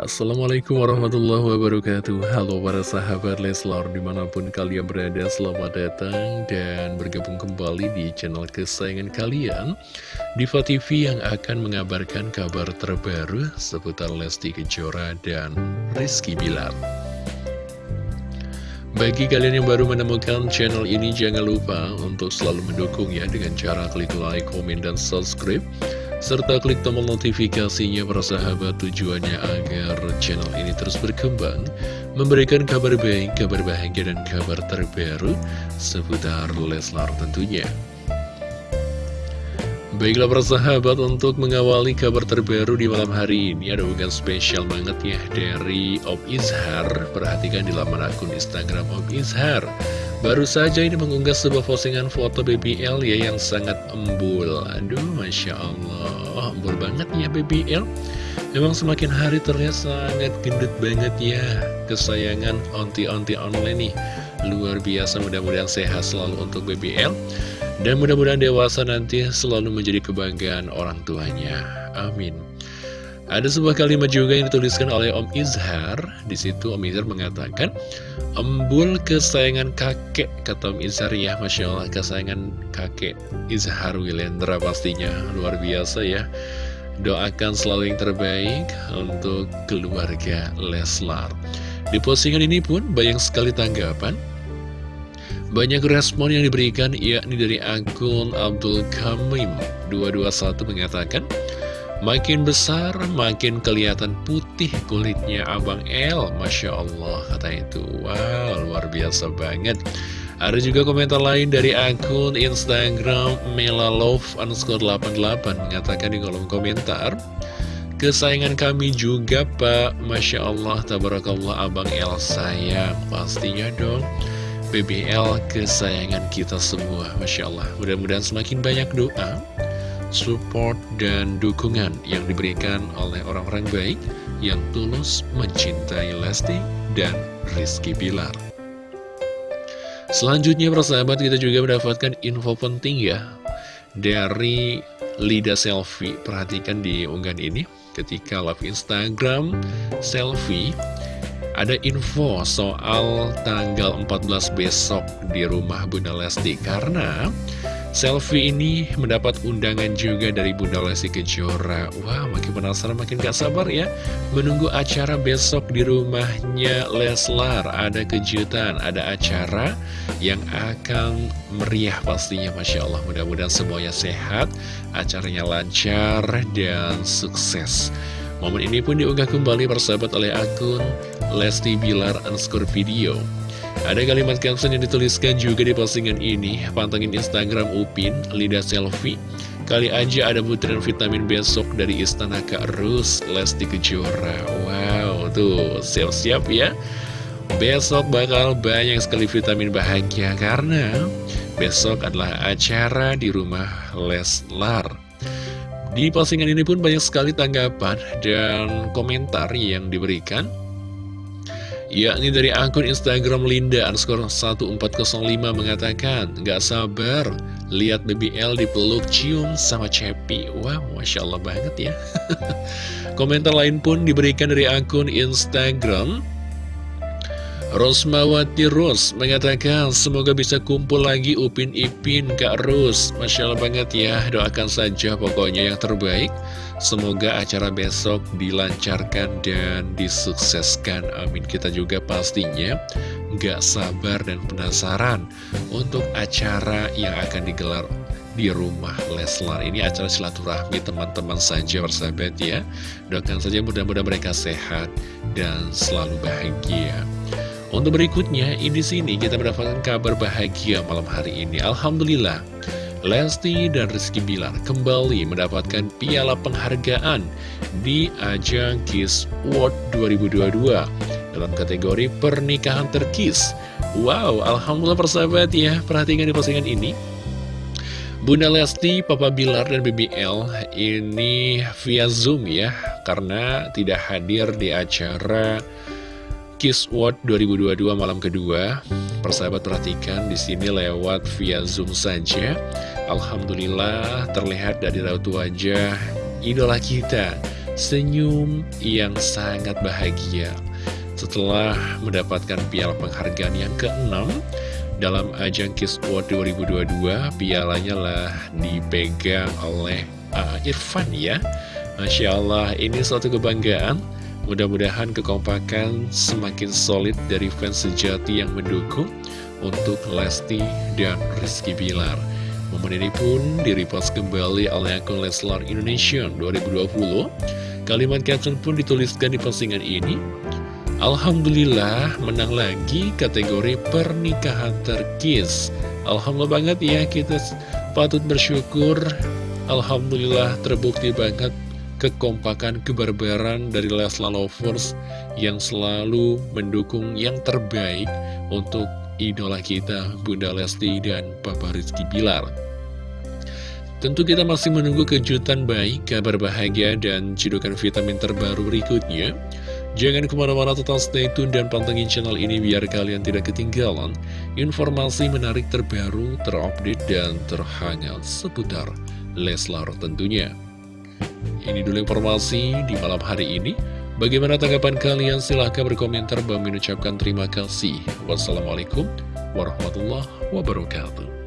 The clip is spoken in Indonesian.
Assalamualaikum warahmatullahi wabarakatuh. Halo para sahabat Leslar di mana pun kalian berada Selamat datang dan bergabung kembali di channel kesayangan kalian. Diva TV yang akan mengabarkan kabar terbaru Seputar Lesti Kejora dan Rizky Bilar. Bagi kalian yang baru menemukan channel ini, jangan lupa untuk selalu mendukung ya dengan cara klik like, komen, dan subscribe serta klik tombol notifikasinya para sahabat tujuannya agar channel ini terus berkembang, memberikan kabar baik, kabar bahagia, dan kabar terbaru seputar Leslar tentunya. Baiklah para sahabat untuk mengawali kabar terbaru di malam hari ini ada bukan spesial banget ya dari Om Izhar Perhatikan di laman akun Instagram Om Izhar Baru saja ini mengunggah sebuah postingan foto BBL ya yang sangat embul. Aduh Masya Allah. Embul banget ya BBL Memang semakin hari terlihat sangat gendut banget ya. Kesayangan onti-onti online nih. Luar biasa mudah-mudahan sehat selalu untuk BBL Dan mudah-mudahan dewasa nanti selalu menjadi kebanggaan orang tuanya. Amin ada sebuah kalimat juga yang dituliskan oleh Om Izhar. Di situ Om Izhar mengatakan, Embul kesayangan kakek, kata Om Izhar ya, Masya Allah, kesayangan kakek Izhar Wilendra pastinya, luar biasa ya. Doakan selalu yang terbaik untuk keluarga Leslar. Di postingan ini pun banyak sekali tanggapan. Banyak respon yang diberikan yakni dari akun Abdul Kamim 221 mengatakan Makin besar, makin kelihatan putih kulitnya Abang L Masya Allah, kata itu. Wow, luar biasa banget. Ada juga komentar lain dari akun Instagram melalove underscore 88 Mengatakan di kolom komentar Kesayangan kami juga Pak. Masya Allah, Tabarakallah Abang L sayang. Pastinya dong BBL kesayangan kita semua. Masya Allah. Mudah-mudahan semakin banyak doa support, dan dukungan yang diberikan oleh orang-orang baik yang tulus mencintai Lesti dan Rizky Bilar. Selanjutnya persahabat kita juga mendapatkan info penting ya dari Lida Selfie. Perhatikan di unggahan ini ketika live Instagram selfie ada info soal tanggal 14 besok di rumah Bunda Lesti karena Selfie ini mendapat undangan juga dari Bunda Lesti Kejora. Wah, makin penasaran, makin gak sabar ya. Menunggu acara besok di rumahnya Leslar. Ada kejutan, ada acara yang akan meriah pastinya Masya Allah. Mudah-mudahan semuanya sehat, acaranya lancar dan sukses. Momen ini pun diunggah kembali persahabat oleh akun Lesti Bilar underscore video ada kalimat caption yang dituliskan juga di postingan ini. Pantengin Instagram Upin, Lidah Selfie Kali aja ada butiran vitamin besok dari Istana Kak Rus, Lesti Kejora. Wow, tuh siap-siap ya. Besok bakal banyak sekali vitamin bahagia Karena besok adalah acara di rumah Leslar. Di postingan ini pun banyak sekali tanggapan dan komentar yang diberikan yakni dari akun Instagram Linda underscore 1405 mengatakan Gak sabar lihat BBL dipeluk cium sama Cepi. Wow, Masya Allah banget ya. Komentar lain pun diberikan dari akun Instagram Rosmawati Ros mengatakan semoga bisa kumpul lagi Upin Ipin Kak Ros Masya Allah banget ya doakan saja pokoknya yang terbaik. Semoga acara besok dilancarkan dan disukseskan. Amin. Kita juga pastinya gak sabar dan penasaran Untuk acara yang akan digelar di rumah Leslar. Ini acara silaturahmi teman-teman saja bersahabat ya. Doakan saja mudah-mudahan mereka sehat dan selalu bahagia untuk berikutnya, di sini kita mendapatkan kabar bahagia malam hari ini. Alhamdulillah, Lesti dan Rizky Bilar kembali mendapatkan piala penghargaan di ajang Kiss World 2022 dalam kategori pernikahan terkis. Wow, Alhamdulillah persahabat ya, perhatikan di postingan ini. Bunda Lesti, Papa Bilar, dan BBL ini via Zoom ya, karena tidak hadir di acara Kiss World 2022 malam kedua. Persahabat perhatikan di sini lewat via Zoom saja. Alhamdulillah terlihat dari raut wajah idola kita senyum yang sangat bahagia. Setelah mendapatkan piala penghargaan yang keenam dalam ajang Kiss World 2022 pialanya lah dipegang oleh uh, Irfan ya. Masya Allah ini suatu kebanggaan mudah-mudahan kekompakan semakin solid dari fans sejati yang mendukung untuk Lesti dan Rizky Bilar Momen ini pun direpost kembali oleh akun Leslar Indonesia 2020. Kalimat caption pun dituliskan di postingan ini. Alhamdulillah menang lagi kategori pernikahan terkis. Alhamdulillah banget ya kita patut bersyukur. Alhamdulillah terbukti banget kekompakan kebarbaran dari Leslar Lovers yang selalu mendukung yang terbaik untuk idola kita Bunda Lesti dan Papa Rizky Bilar Tentu kita masih menunggu kejutan baik, kabar bahagia, dan cedukan vitamin terbaru berikutnya. Jangan ke mana-mana total stay tune dan pantengin channel ini biar kalian tidak ketinggalan informasi menarik terbaru, terupdate, dan terhangat seputar Leslar tentunya. Ini dulu informasi di malam hari ini. Bagaimana tanggapan kalian? Silahkan berkomentar. Bang mengucapkan terima kasih. Wassalamualaikum warahmatullahi wabarakatuh.